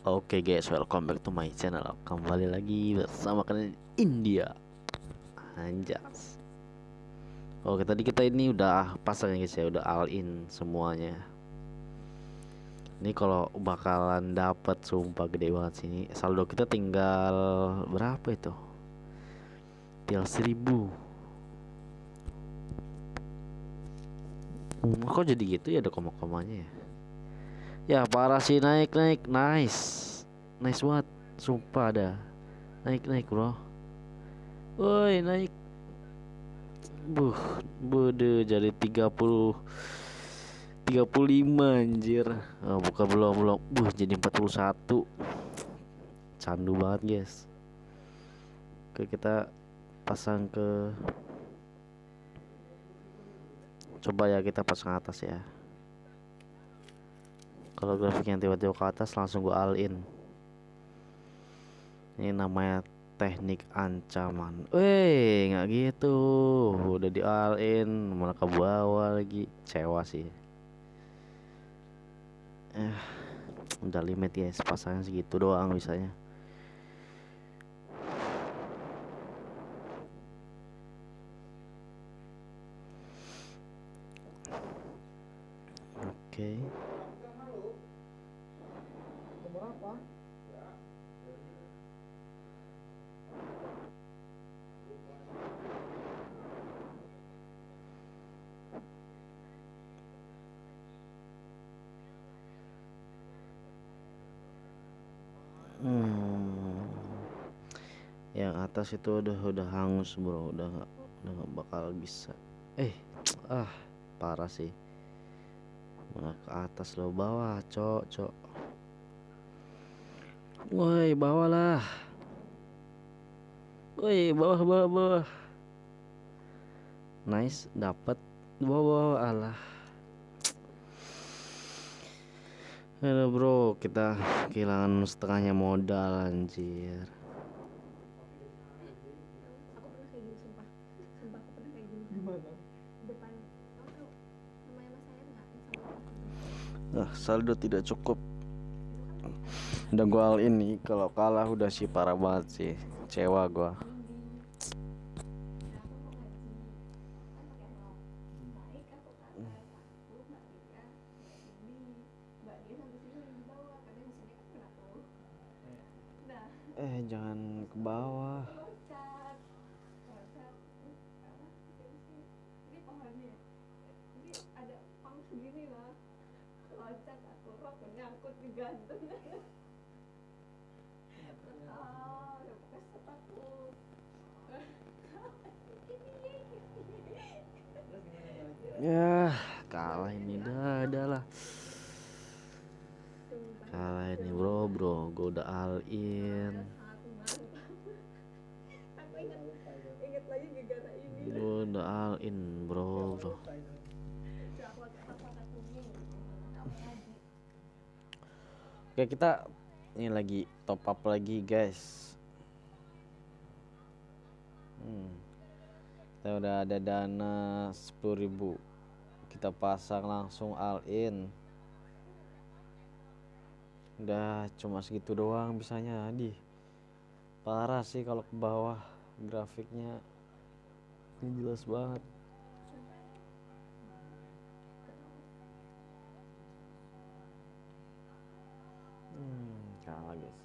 Oke guys, welcome back to my channel. Kembali lagi bersama kalian India. Anjas. Oke, tadi kita ini udah pasang ya guys ya, udah all in semuanya. Ini kalau bakalan dapat sumpah gede banget sini. Saldo kita tinggal berapa itu? Tinggal seribu. Hmm, kok jadi gitu ya ada koma-komanya ya? Ya parah sih naik naik. Nice. Nice banget. Sumpah ada. Naik naik bro. Woi naik. Buh Bude jadi 30 35 anjir. Oh, Bukan belum belum. Buh jadi 41 Candu banget guys. Oke kita Pasang ke Coba ya kita pasang atas ya kalau grafiknya tiba-tiba ke atas langsung gue all in ini namanya teknik ancaman. Weh nggak gitu. Udah di all in malah ke bawah lagi. Cewa sih. Eh udah limit ya pasangnya segitu doang bisanya. Oke. okay. Hmm. Yang atas itu udah udah hangus bro, udah nggak udah nggak bakal bisa. Eh, ah parah sih. Mana ke atas lo bawah, cok, cok. Woi, bawah lah. Woi, bawah, bawah, bawah. Nice, dapat. Bawah, bawah, alah. Halo bro, kita kehilangan setengahnya modal anjir. aku pernah kayak gini sumpah sumpah aku pernah kayak gini Gimana? depan kamu tahu namanya mas saya nggak yang sama Ah, saldo tidak cukup. Udah gua all ini kalau kalah udah sih parah banget sih. Cewa nah Eh, jangan ke bawah. ada pang segini lah loncat aku rok nyangkut di kalah ini dah, dah lah. Kalah ini bro, bro. Gua udah all in. Gua udah all in, bro, bro. Oke, kita ini lagi top up lagi, guys. Hmm. Kita udah ada dana 10.000. Kita pasang langsung all in. Udah cuma segitu doang bisanya, di. Parah sih kalau ke bawah grafiknya. Ini jelas banget. Hmm, kalah.